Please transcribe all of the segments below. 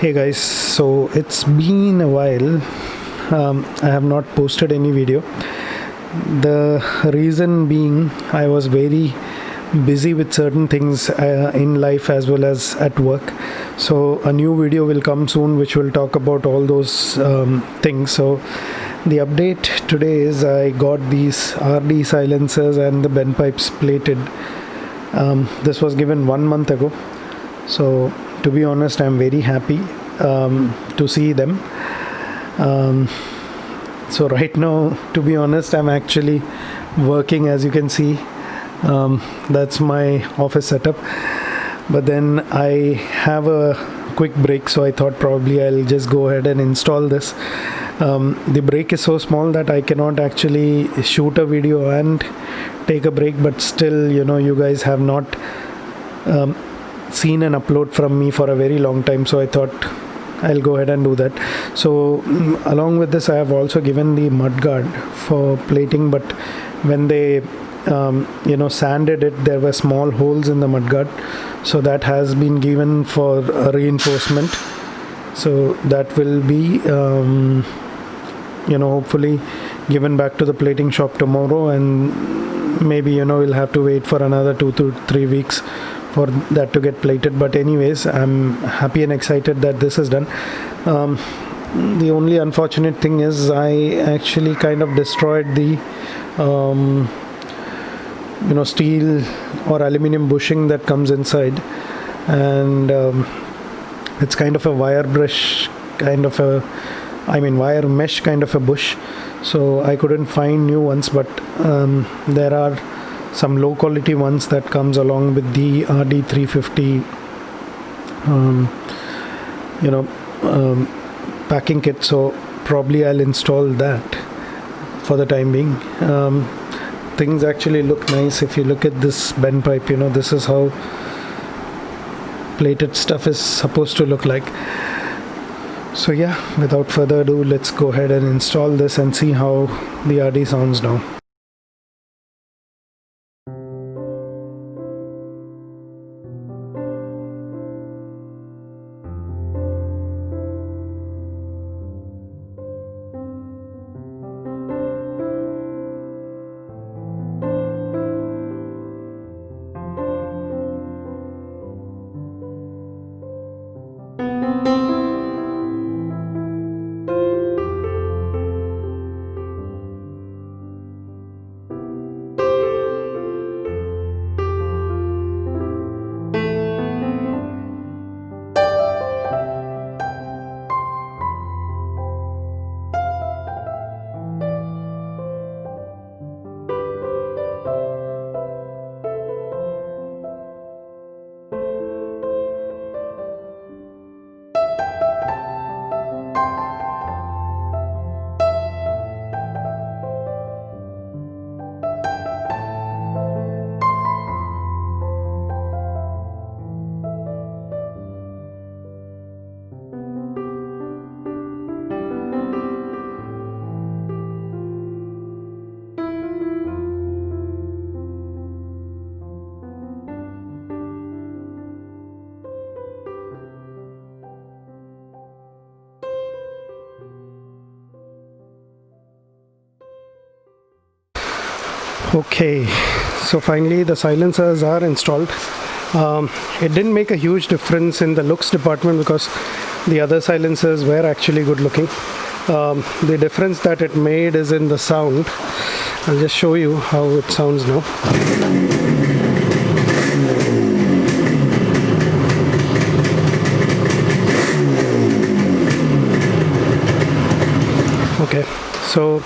hey guys so it's been a while. Um, i have not posted any video. The reason being i was very busy with certain things uh, in life as well as at work. So a new video will come soon which will talk about all those um, things. So the update today is i got these rd silencers and the bend pipes plated. Um, this was given one month ago. So to be honest i'm very happy um, to see them. Um, so right now to be honest i'm actually working as you can see. Um, that's my office setup. But then i have a quick break so i thought probably i'll just go ahead and install this. Um, the break is so small that i cannot actually shoot a video and take a break but still you know you guys have not um, seen an upload from me for a very long time so i thought I'll go ahead and do that. So mm, along with this I have also given the mudguard for plating but when they um, you know sanded it there were small holes in the mudguard, so that has been given for reinforcement. So that will be um, you know hopefully given back to the plating shop tomorrow and maybe you know we'll have to wait for another two to three weeks for that to get plated but anyways i'm happy and excited that this is done. Um, the only unfortunate thing is i actually kind of destroyed the um, you know steel or aluminum bushing that comes inside. And um, it's kind of a wire brush kind of a I mean wire mesh kind of a bush. So I couldn't find new ones but um, there are some low quality ones that comes along with the RD350 um, you know um, packing kit so probably I'll install that for the time being. Um, things actually look nice if you look at this bend pipe you know this is how plated stuff is supposed to look like. So yeah without further ado let's go ahead and install this and see how the RD sounds now okay so finally the silencers are installed. Um, it didn't make a huge difference in the looks department because the other silencers were actually good looking. Um, the difference that it made is in the sound. I'll just show you how it sounds now. Okay so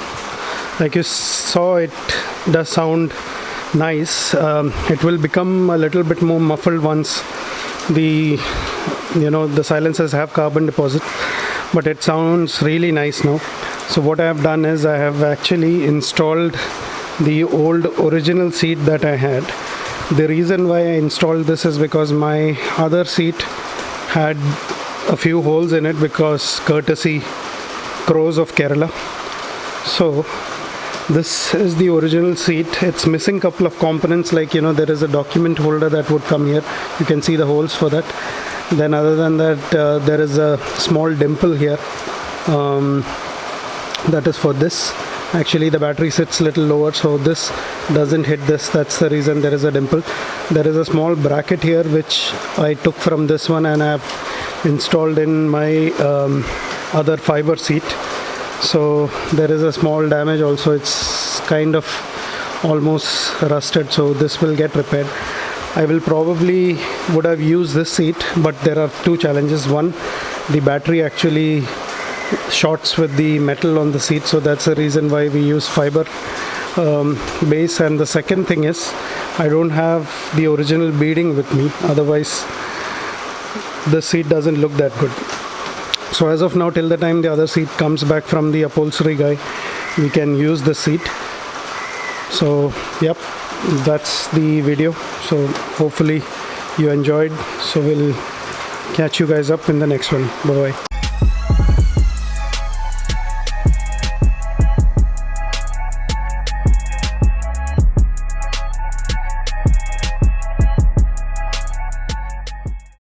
like you saw it does sound nice um, it will become a little bit more muffled once the you know the silencers have carbon deposit but it sounds really nice now. So what I have done is I have actually installed the old original seat that I had. The reason why I installed this is because my other seat had a few holes in it because courtesy crows of Kerala. So this is the original seat. It's missing couple of components like you know there is a document holder that would come here. You can see the holes for that. Then other than that uh, there is a small dimple here. Um, that is for this. Actually the battery sits a little lower so this doesn't hit this. That's the reason there is a dimple. There is a small bracket here which I took from this one and I have installed in my um, other fiber seat so there is a small damage also. It's kind of almost rusted so this will get repaired. I will probably would have used this seat but there are two challenges. One the battery actually shorts with the metal on the seat so that's the reason why we use fiber um, base. And the second thing is I don't have the original beading with me. Otherwise the seat doesn't look that good so as of now till the time the other seat comes back from the upholstery guy we can use the seat. So yep that's the video. So hopefully you enjoyed. So we'll catch you guys up in the next one. Bye bye